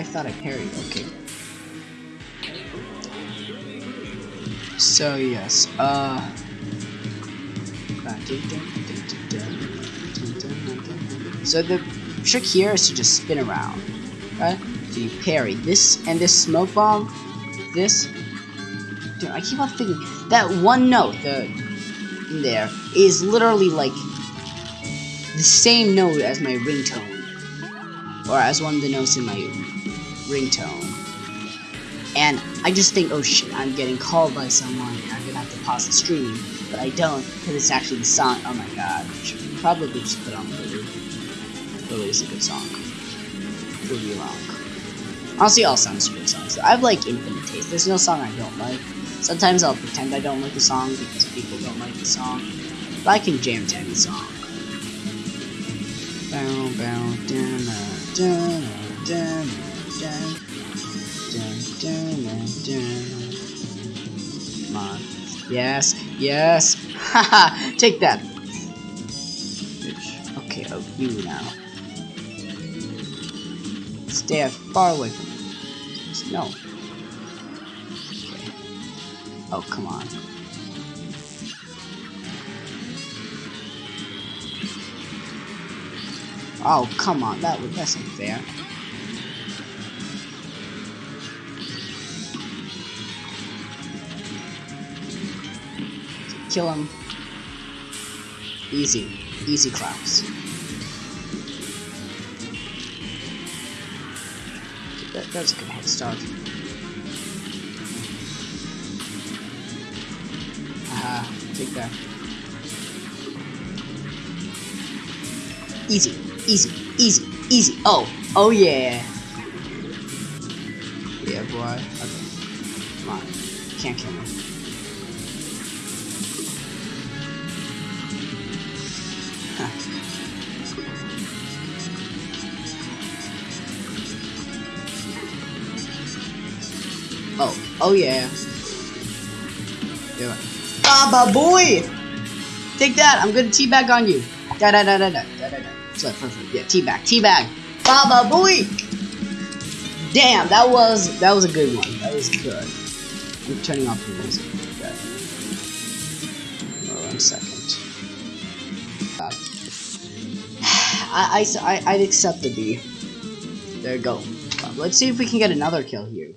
I thought I parried. Okay. So yes, uh. So the trick here is to just spin around, right? So you parry this and this smoke bomb, this. Dude, I keep on thinking that one note, the in there, is literally like the same note as my ringtone, or as one of the notes in my ringtone. And I just think, oh shit, I'm getting called by someone, and I'm gonna have to pause the stream, but I don't, because it's actually the song. Oh my god, should probably just put on Lily. Lily is a good song. Me wrong. Honestly, all songs are good songs. I have like infinite taste. There's no song I don't like. Sometimes I'll pretend I don't like a song because people don't like the song. But I can jam to any song. Bow, bow, dun, dun, dun, dun, dun, dun, dun, dun. Come on. Yes, yes. Haha, take that. Okay, oh, you now. Stay far away from me. No. Okay. Oh, come on. Oh, come on. That that's unfair. Kill him. Easy. Easy claps. That, that's a good head start. Aha, take that. Easy, easy, easy, easy. Oh, oh yeah. Yeah, boy. Okay. Come on. Can't kill me. Oh, oh yeah. Yeah. Baba boy! Take that, I'm gonna teabag on you. Da da da da da da da da. Perfect. Yeah, teabag, teabag. Baba boy! Damn, that was that was a good one. That was good. I'm turning off the music. Okay. Oh, one second. God. I, I, I, I'd accept the B. There you go. Let's see if we can get another kill here.